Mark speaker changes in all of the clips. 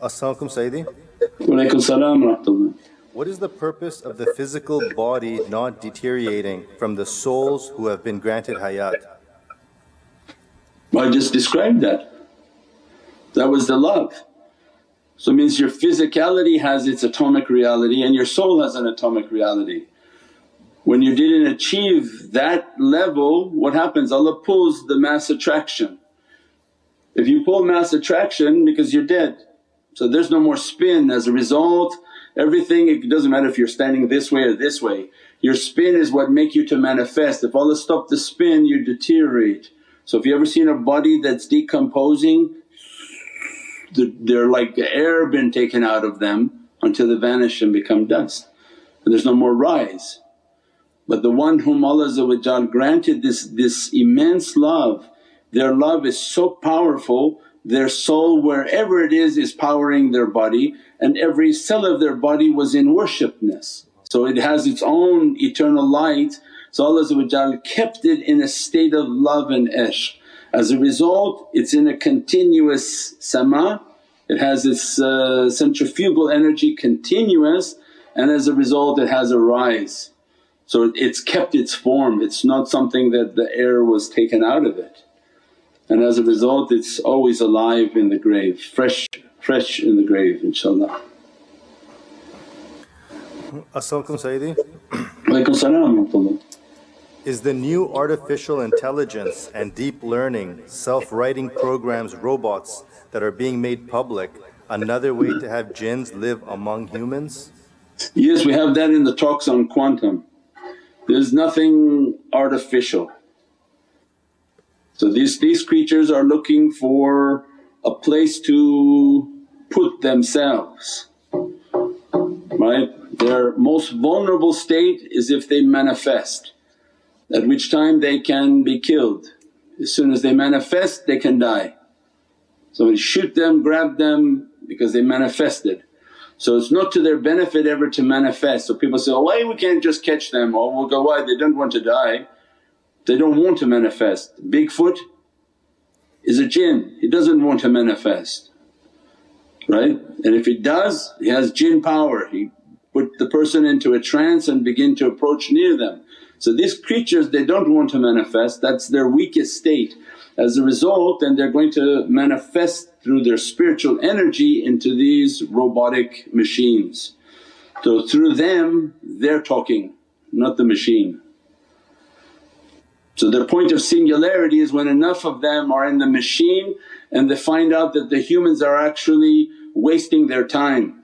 Speaker 1: Assalamualaikum Sayyidi.
Speaker 2: Walaikum salam rahmatullah.
Speaker 1: What is the purpose of the physical body not deteriorating from the souls who have been granted hayat?
Speaker 2: I just described that. That was the love. So it means your physicality has its atomic reality and your soul has an atomic reality. When you didn't achieve that level what happens? Allah pulls the mass attraction. If you pull mass attraction because you're dead so there's no more spin as a result everything it doesn't matter if you're standing this way or this way, your spin is what make you to manifest. If Allah stop the spin you deteriorate. So if you ever seen a body that's decomposing they're like the air been taken out of them until they vanish and become dust and there's no more rise. But the one whom Allah granted this, this immense love, their love is so powerful their soul wherever it is is powering their body and every cell of their body was in worshipness. So it has its own eternal light so Allah kept it in a state of love and ishq. As a result it's in a continuous sama, it has its uh, centrifugal energy continuous and as a result it has a rise. So it's kept its form, it's not something that the air was taken out of it and as a result it's always alive in the grave, fresh, fresh in the grave inshaAllah.
Speaker 1: As-salamu Sayyidi.
Speaker 2: Walaykum salam
Speaker 1: Is the new artificial intelligence and deep learning, self-writing programs, robots that are being made public another way to have jinns live among humans?
Speaker 2: Yes, we have that in the talks on quantum. There's nothing artificial so these, these creatures are looking for a place to put themselves, right? Their most vulnerable state is if they manifest, at which time they can be killed. As soon as they manifest they can die. So we shoot them, grab them because they manifested. So it's not to their benefit ever to manifest. So people say, oh, why we can't just catch them? Or we'll go, why? They don't want to die. They don't want to manifest. Bigfoot is a jinn, he doesn't want to manifest, right? And if he does, he has jinn power, he put the person into a trance and begin to approach near them. So these creatures they don't want to manifest, that's their weakest state. As a result then they're going to manifest through their spiritual energy into these robotic machines. So through them they're talking, not the machine. So their point of singularity is when enough of them are in the machine and they find out that the humans are actually wasting their time.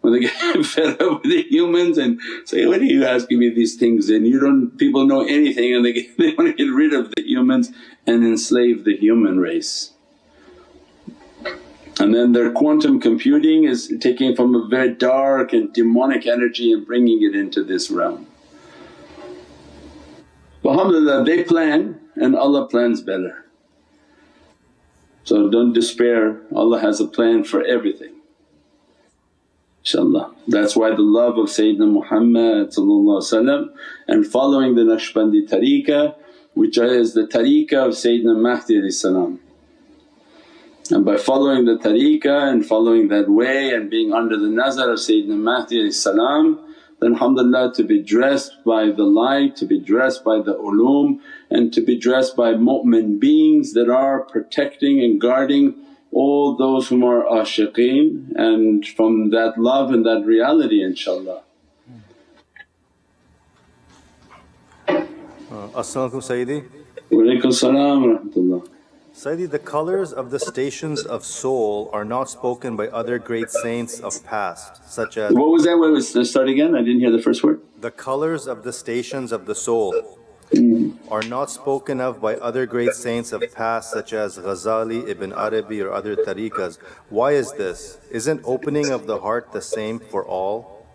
Speaker 2: When they get fed up with the humans and say, what are you asking me these things and you don't… people know anything and they, get, they want to get rid of the humans and enslave the human race. And then their quantum computing is taking from a very dark and demonic energy and bringing it into this realm. Alhamdulillah they plan and Allah plans better. So don't despair, Allah has a plan for everything inshaAllah. That's why the love of Sayyidina Muhammad and following the Naqshbandi tariqah which is the tariqah of Sayyidina Mahdi salam. And by following the tariqah and following that way and being under the nazar of Sayyidina Mahdi salam then alhamdulillah to be dressed by the light, to be dressed by the ulum and to be dressed by mu'min beings that are protecting and guarding all those whom are ashiqeen and from that love and that reality inshaAllah.
Speaker 1: Uh, As-salamu Sayyidi.
Speaker 2: Walaykum salam wa rahmatullah.
Speaker 1: Sayyidi, the colors of the stations of soul are not spoken by other great saints of past such as…
Speaker 2: What was that? What was, the start again, I didn't hear the first word.
Speaker 1: The colors of the stations of the soul hmm. are not spoken of by other great saints of past such as Ghazali, Ibn Arabi or other tariqas. Why is this? Isn't opening of the heart the same for all?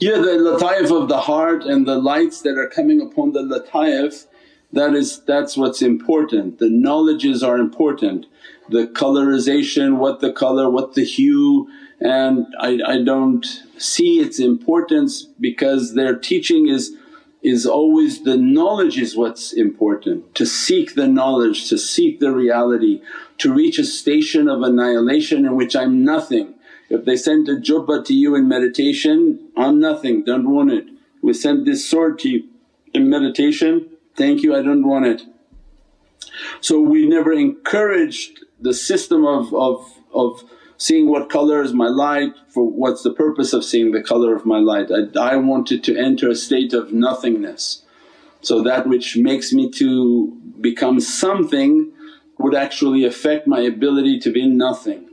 Speaker 2: Yeah, the lataif of the heart and the lights that are coming upon the lataif that is that's what's important. The knowledges are important, the colorization, what the color, what the hue and I, I don't see its importance because their teaching is is always the knowledge is what's important, to seek the knowledge, to seek the reality, to reach a station of annihilation in which I'm nothing. If they sent a jubba to you in meditation, I'm nothing, don't want it. We sent this sword to you in meditation, thank you I don't want it. So we never encouraged the system of, of, of seeing what color is my light, for what's the purpose of seeing the color of my light. I, I wanted to enter a state of nothingness. So that which makes me to become something would actually affect my ability to be nothing.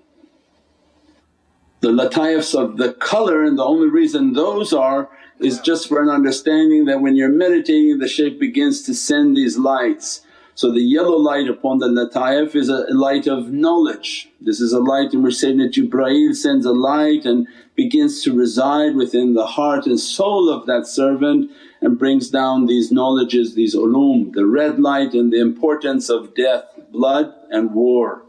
Speaker 2: The lataifs of the colour and the only reason those are is just for an understanding that when you're meditating the shaykh begins to send these lights so the yellow light upon the lataif is a light of knowledge. This is a light in which Sayyidina Jibreel sends a light and begins to reside within the heart and soul of that servant and brings down these knowledges, these ulum, the red light and the importance of death, blood and war.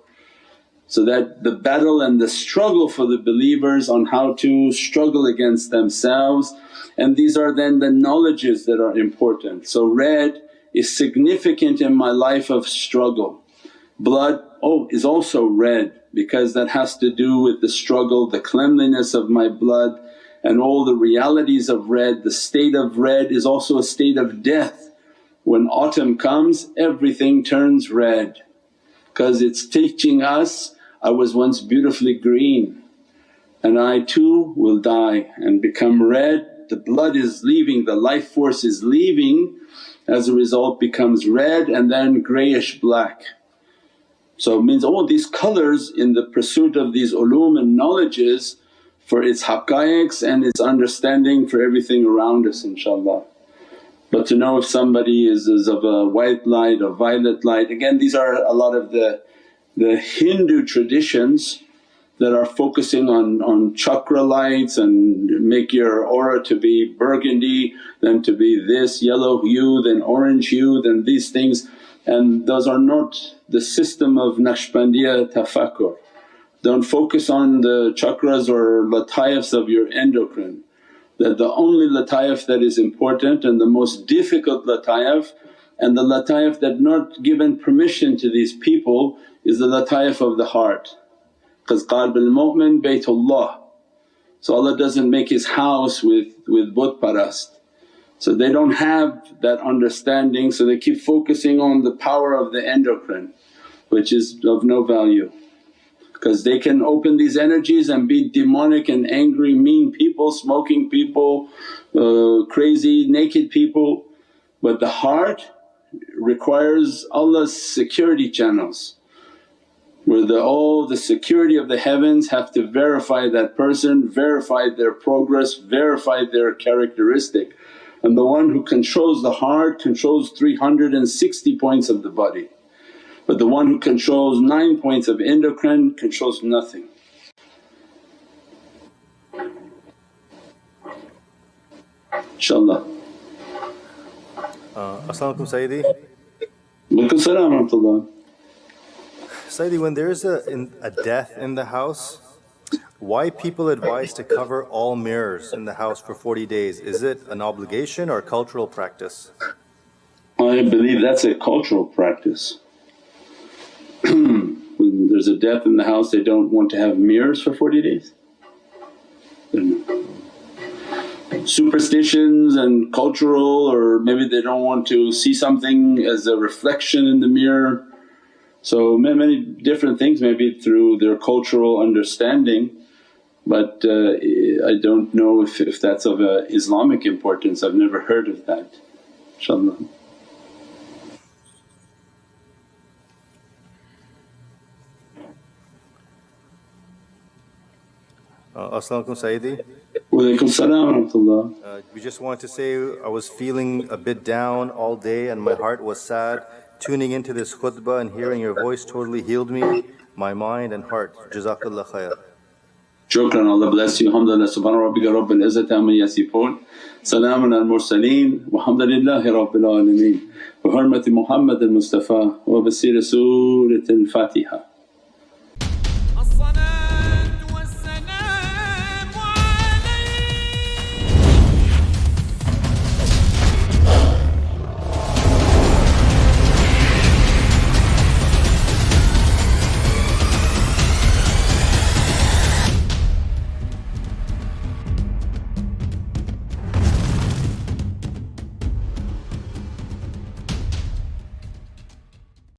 Speaker 2: So that the battle and the struggle for the believers on how to struggle against themselves and these are then the knowledges that are important. So red is significant in my life of struggle. Blood, oh is also red because that has to do with the struggle, the cleanliness of my blood and all the realities of red. The state of red is also a state of death. When autumn comes everything turns red because it's teaching us, I was once beautifully green and I too will die and become red. The blood is leaving, the life force is leaving as a result becomes red and then greyish black. So it means all these colours in the pursuit of these ulum and knowledges for its haqqaiqs and its understanding for everything around us inshaAllah. But to know if somebody is, is of a white light or violet light, again these are a lot of the, the Hindu traditions that are focusing on, on chakra lights and make your aura to be burgundy, then to be this yellow hue, then orange hue, then these things and those are not the system of Naqshbandiya tafakkur. Don't focus on the chakras or lataifs of your endocrine. That the only lataif that is important and the most difficult lataif and the lataif that not given permission to these people is the lataif of the heart because qalb al-mu'min baytullah. So Allah doesn't make His house with, with but parast. So they don't have that understanding so they keep focusing on the power of the endocrine which is of no value because they can open these energies and be demonic and angry, mean people, smoking people, uh, crazy, naked people. But the heart requires Allah's security channels where the, all the security of the heavens have to verify that person, verify their progress, verify their characteristic. And the one who controls the heart controls 360 points of the body. But the one who controls 9 points of endocrine controls nothing. InshaAllah.
Speaker 1: Uh, As-salamu Sayyidi.
Speaker 2: Walaikum salam.
Speaker 1: Sayyidi, when there is a, in, a death in the house, why people advise to cover all mirrors in the house for 40 days? Is it an obligation or cultural practice?
Speaker 2: I believe that's a cultural practice. when there's a death in the house they don't want to have mirrors for 40 days? Superstitions and cultural or maybe they don't want to see something as a reflection in the mirror so many different things maybe through their cultural understanding but uh, I don't know if, if that's of a Islamic importance, I've never heard of that inshaAllah.
Speaker 1: Uh, As-salamu Sayyidi. Uh, We just wanted to say I was feeling a bit down all day and my heart was sad Tuning into this khutbah and hearing your voice totally healed me, my mind and heart. Jazakallah khair.
Speaker 2: Shukran, Allah bless you. Alhamdulillah, subhana rabbika rabbil izzati amma yasifoon. Salaamun al mursaleen, walhamdulillahi rabbil alameen. Bi hurmati Muhammad al Mustafa wa bi Surat al Fatiha.